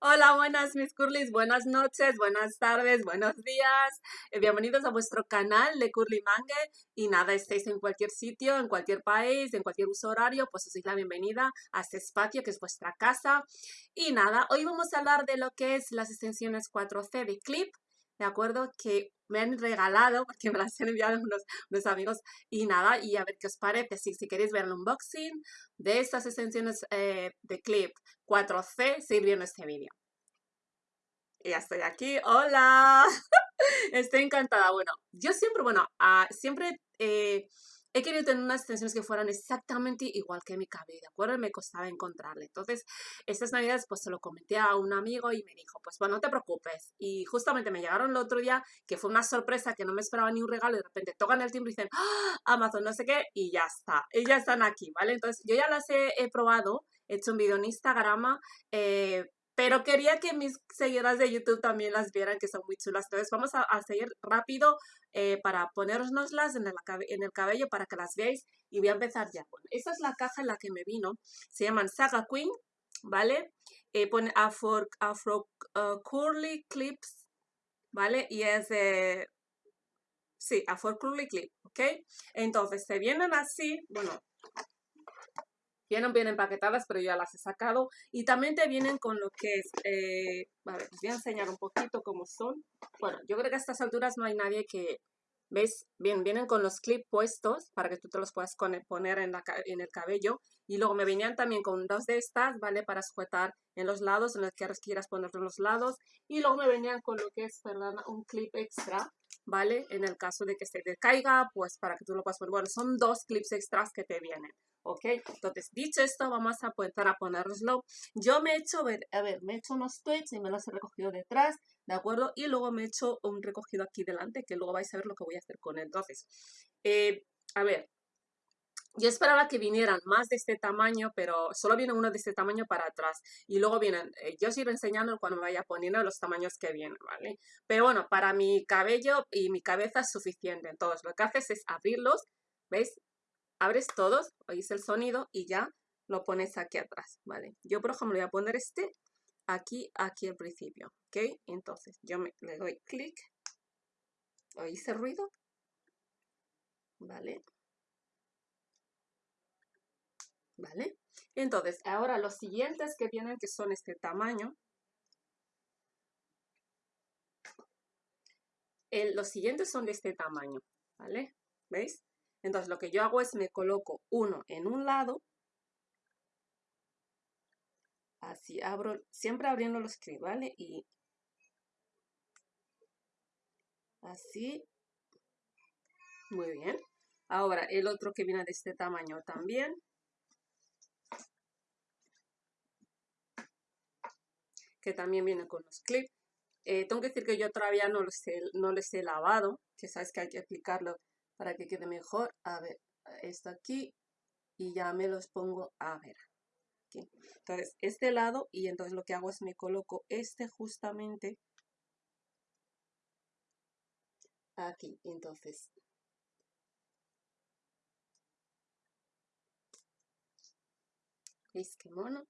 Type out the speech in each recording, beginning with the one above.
Hola, buenas mis curlis, buenas noches, buenas tardes, buenos días. Eh, bienvenidos a vuestro canal de Curly Mangue. Y nada, estéis en cualquier sitio, en cualquier país, en cualquier uso horario, pues os doy la bienvenida a este espacio que es vuestra casa. Y nada, hoy vamos a hablar de lo que es las extensiones 4C de Clip, ¿de acuerdo? Que me han regalado, porque me las han enviado unos, unos amigos, y nada, y a ver qué os parece, si, queréis ver el unboxing de estas extensiones eh, de Clip 4C, seguir viendo este vídeo. Y ya estoy aquí, ¡hola! estoy encantada. Bueno, yo siempre, bueno, uh, siempre... Eh, he querido tener unas extensiones que fueran exactamente igual que mi cabello, ¿de acuerdo? Me costaba encontrarle. Entonces, estas navidades pues se lo comenté a un amigo y me dijo, pues bueno, no te preocupes. Y justamente me llegaron el otro día, que fue una sorpresa, que no me esperaba ni un regalo, y de repente tocan el timbre y dicen, ¡Ah! Amazon, no sé qué, y ya está. Y ya están aquí, ¿vale? Entonces, yo ya las he, he probado, he hecho un video en Instagram, eh, pero quería que mis seguidoras de YouTube también las vieran, que son muy chulas. Entonces vamos a, seguir rápido eh, para ponérnoslas en el, en el cabello para que las veáis. Y voy a empezar ya. Bueno, esta es la caja en la que me vino. Se llaman Saga Queen, ¿vale? Eh, pone Afro, Afro uh, Curly Clips, ¿vale? Y es de... Sí, Afro Curly Clip, ¿ok? Entonces, se vienen así, bueno, Vienen bien empaquetadas, pero ya las he sacado. Y también te vienen con lo que es... Eh, a ver, les voy a enseñar un poquito cómo son. Bueno, yo creo que a estas alturas no hay nadie que... ¿Ves? Bien, vienen con los clips puestos para que tú te los puedas poner en, la, en el cabello. Y luego me venían también con dos de estas, ¿vale? Para sujetar en los lados, en los que quieras ponerlo en los lados. Y luego me venían con lo que es, perdón, un clip extra, ¿vale? En el caso de que se te caiga, pues para que tú lo puedas poner. Bueno, son dos clips extras que te vienen. ¿Ok? Entonces, dicho esto, vamos a empezar a ponerlo. Yo me he hecho, a ver, me he hecho unos tweets y me los he recogido detrás, ¿de acuerdo? Y luego me he hecho un recogido aquí delante, que luego vais a ver lo que voy a hacer con él. Entonces, eh, a ver, yo esperaba que vinieran más de este tamaño, pero solo viene uno de este tamaño para atrás. Y luego vienen, eh, yo os iré enseñando cuando me vaya poniendo los tamaños que vienen, ¿vale? Pero bueno, para mi cabello y mi cabeza es suficiente. Entonces, lo que haces es abrirlos, ¿veis? Abres todos, oís el sonido y ya lo pones aquí atrás, ¿vale? Yo, por ejemplo, voy a poner este aquí, aquí al principio, ¿ok? Entonces, yo me, le doy clic, ¿oís el ruido? ¿Vale? ¿Vale? Entonces, ahora los siguientes que vienen, que son este tamaño, los siguientes son de este tamaño, ¿vale? ¿Veis? Entonces lo que yo hago es me coloco uno en un lado, así abro, siempre abriendo los clips, ¿vale? Y así, muy bien. Ahora el otro que viene de este tamaño también. Que también viene con los clips. Eh, tengo que decir que yo todavía no los he, no les he lavado, que sabes que hay que aplicarlo para que quede mejor. A ver, esto aquí y ya me los pongo a ver. Aquí. Entonces, este lado y entonces lo que hago es me coloco este justamente aquí. Entonces, ¿veis qué mono?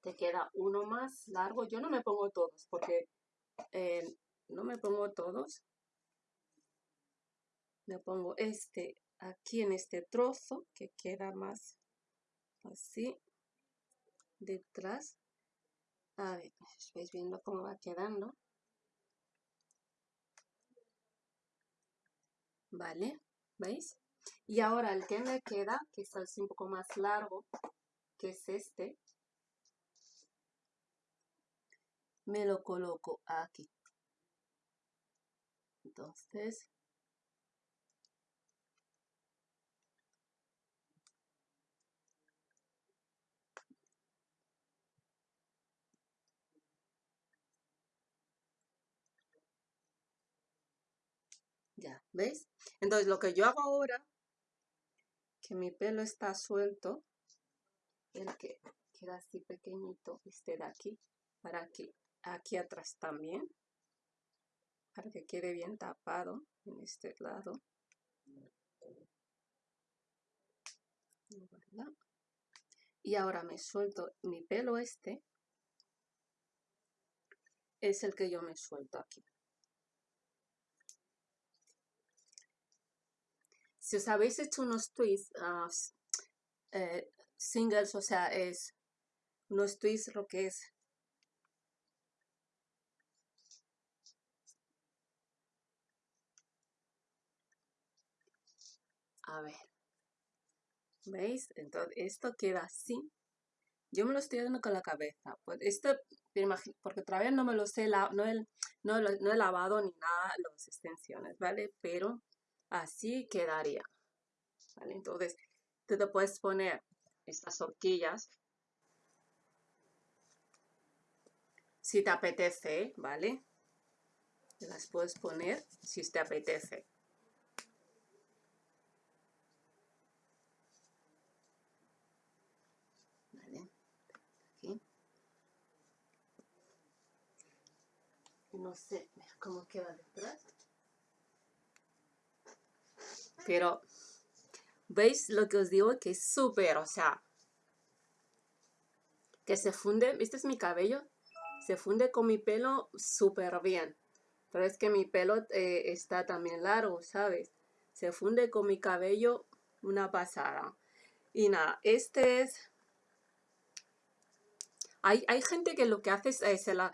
Te queda uno más largo. Yo no me pongo todos porque eh, no me pongo todos me pongo este aquí en este trozo que queda más así detrás. A ver, estáis viendo cómo va quedando. Vale, ¿veis? y ahora el que me queda que es así un poco más largo que es este me lo coloco aquí. Entonces Ya, Entonces lo que yo hago ahora, que mi pelo está suelto, el que queda así pequeñito, este de aquí, para que aquí atrás también, para que quede bien tapado en este lado. Y ahora me suelto mi pelo este. Es el que yo me suelto aquí. Si os habéis hecho unos twists ah, eh, singles, o sea, es unos twists lo que es A ver. ¿Veis? Entonces, esto queda así. Yo me lo estoy dando con la cabeza. Pues esto, porque todavía no me lo sé, no, he, no, he lavado ni nada las extensiones, ¿vale? Pero así quedaría. ¿Vale? Entonces, tú te puedes poner estas horquillas si te apetece, ¿vale? las puedes poner si te apetece. no sé cómo queda detrás. Pero, ¿veis lo que os digo? Que es súper, o sea, que se funde, este es mi cabello, se funde con mi pelo súper bien. Pero es que mi pelo eh, está también largo, ¿sabes? Se funde con mi cabello una pasada. Y nada, este es hay, gente que lo que hace es, eh, se, la,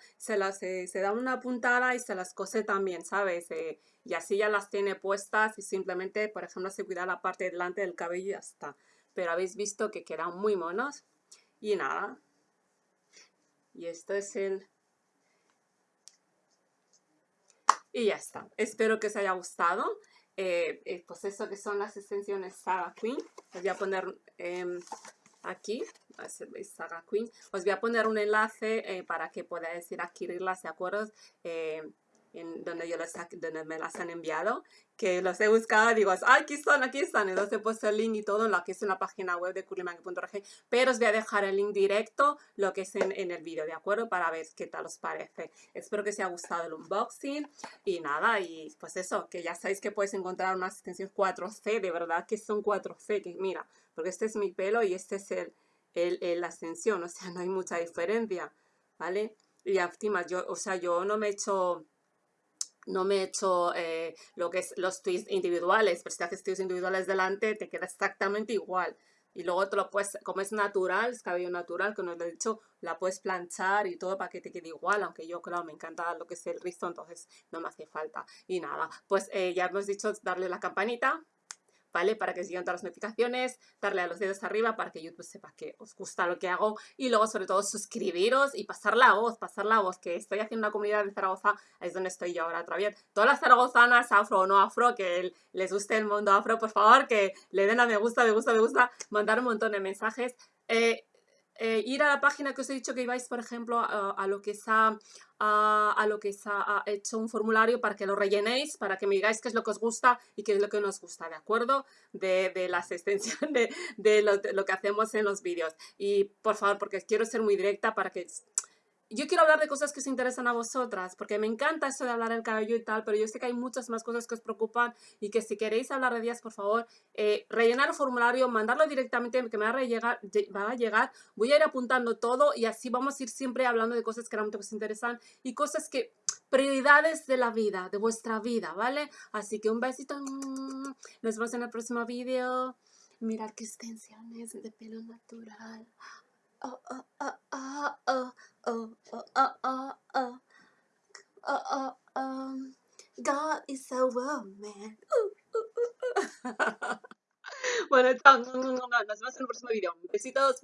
se, se, da una puntada y se las cose también, ¿sabes? Eh, y así ya las tiene puestas y simplemente, por ejemplo, se cuida la parte delante del cabello y ya está. Pero habéis visto que quedan muy monos. Y nada. Y esto es el... Y ya está. Espero que os haya gustado. Eh, pues eso que son las extensiones Saga Queen. Os voy a poner em, aquí Saga Queen. Os voy a poner un enlace eh, para que podáis ir a adquirirlas, ¿de acuerdo? Eh, en donde, yo las, donde me las han enviado, que los he buscado, digo, ¡ay, aquí están, aquí están! Entonces he puesto el link y todo lo que es en la página web de curlymangue.org, pero os voy a dejar el link directo, lo que es en, en, el vídeo, ¿de acuerdo? Para ver qué tal os parece. Espero que os haya gustado el unboxing y nada, y pues eso, que ya sabéis que podéis encontrar unas extensiones 4C, de verdad que son 4C, que mira, porque este es mi pelo y este es el el, la ascensión, o sea, no hay mucha diferencia, ¿vale? Y encima, yo, o sea, yo no me he hecho, no me he hecho eh, lo que es los twists individuales, pero si te haces twists individuales delante, te queda exactamente igual. Y luego te lo puedes, como es natural, es cabello natural, que nos lo he dicho, la puedes planchar y todo para que te quede igual, aunque yo, claro, me encanta lo que es el rizo, entonces no me hace falta. Y nada, pues eh, ya hemos dicho darle la campanita, ¿vale? Para que sigan todas las notificaciones, darle a los dedos arriba para que YouTube sepa que os gusta lo que hago y luego sobre todo suscribiros y pasar la voz, pasar la voz, que estoy haciendo una comunidad de Zaragoza, es donde estoy yo ahora otra vez. Todas las zaragozanas, afro o no afro, que les guste el mundo afro, por favor, que le den a me gusta, me gusta, me gusta, mandar un montón de mensajes. Eh, eh, ir a la página que os he dicho que ibais, por ejemplo, a, lo que se ha, a, lo que se ha hecho un formulario para que lo rellenéis, para que me digáis qué es lo que os gusta y qué es lo que nos gusta, ¿de acuerdo? De, de las extensiones, de, de, lo, de, lo, que hacemos en los vídeos. Y por favor, porque quiero ser muy directa para que yo quiero hablar de cosas que os interesan a vosotras, porque me encanta eso de hablar del cabello y tal, pero yo sé que hay muchas más cosas que os preocupan y que si queréis hablar de ellas, por favor, eh, rellenar el formulario, mandarlo directamente, que me va a, llegar, va a llegar, voy a ir apuntando todo y así vamos a ir siempre hablando de cosas que realmente os interesan y cosas que, prioridades de la vida, de vuestra vida, ¿vale? Así que un besito, nos vemos en el próximo vídeo. Mirar qué extensiones de pelo natural. Oh, oh, oh oh, oh, oh, oh, oh, oh, oh, um, God is a woman. bueno, chao. Nos vemos en el próximo video. Besitos.